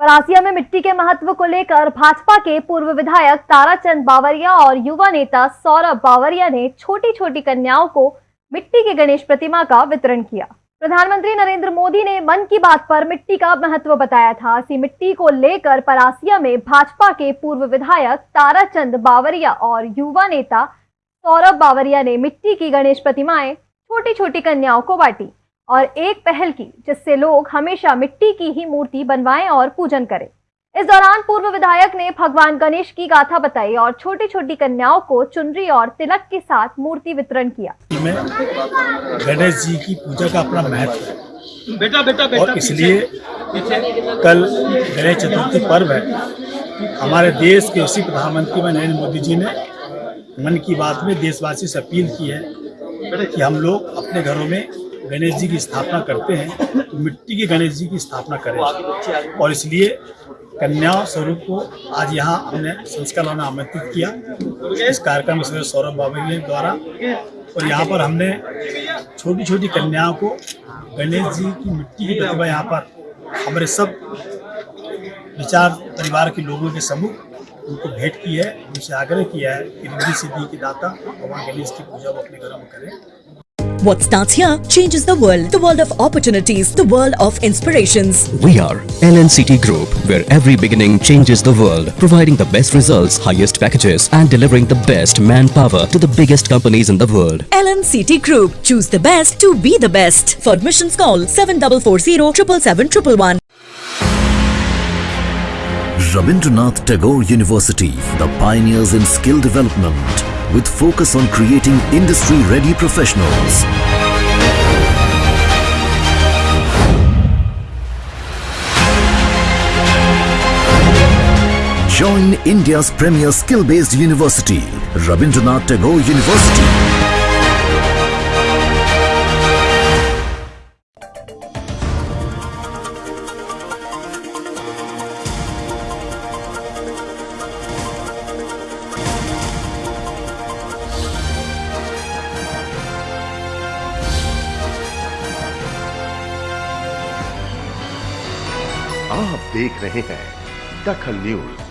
परासिया में मिट्टी के महत्व को लेकर भाजपा के पूर्व विधायक ताराचंद बावरिया और युवा नेता सौरभ बावरिया ने छोटी छोटी कन्याओं को मिट्टी के गणेश प्रतिमा का वितरण किया। प्रधानमंत्री नरेंद्र मोदी ने मन की बात पर मिट्टी का महत्व बताया था। इसी मिट्टी को लेकर परासिया में भाजपा के पूर्व विधायक ताराचंद बावरिया और युवा नेता सौरभ बावरिया ने मिट्टी की गणेश प्रतिमाएँ छोटी छोटी कन्याओं को बांटी। और एक पहल की जिससे लोग हमेशा मिट्टी की ही मूर्ति बनवाएँ और पूजन करें। इस दौरान पूर्व विधायक ने भगवान गणेश की गाथा बताई और छोटी छोटी कन्याओं को चुनरी और तिलक के साथ मूर्ति वितरण किया। गणेश जी की पूजा का अपना महत्व है। बेटा बेटा बेटा और इसलिए कल गणेश चतुर्थी पर्व है। हमारे देश के उसी प्रधानमंत्री में नरेंद्र मोदी जी ने मन की बात में देशवासी से अपील की है कि हम लोग अपने घरों में गणेश जी की स्थापना करते हैं तो मिट्टी के गणेश जी की स्थापना करें। और इसलिए कन्या स्वरूप को आज यहाँ हमने संस्कार में आमंत्रित किया। इस कार्यक्रम में सौरभ बाबरी द्वारा और यहाँ पर हमने छोटी छोटी कन्याओं को गणेश जी की मिट्टी की प्रतिभा यहाँ पर हमारे सब विचार परिवार के लोगों के समूह उनको भेंट की है, उनसे आग्रह किया है कि रिद्धि सिद्धि की दाता भगवान गणेश की पूजा वो अपने घरों में करें। What starts here changes the world. The world of opportunities. The world of inspirations. We are LNCT Group, where every beginning changes the world, providing the best results, highest packages, and delivering the best manpower to the biggest companies in the world. LNCT Group. Choose the best to be the best. For admissions call 7440 777 Rabindranath Tagore University, the pioneers in skill development, with focus on creating industry-ready professionals. Join India's premier skill-based university, Rabindranath Tagore University. आप देख रहे हैं दखल news.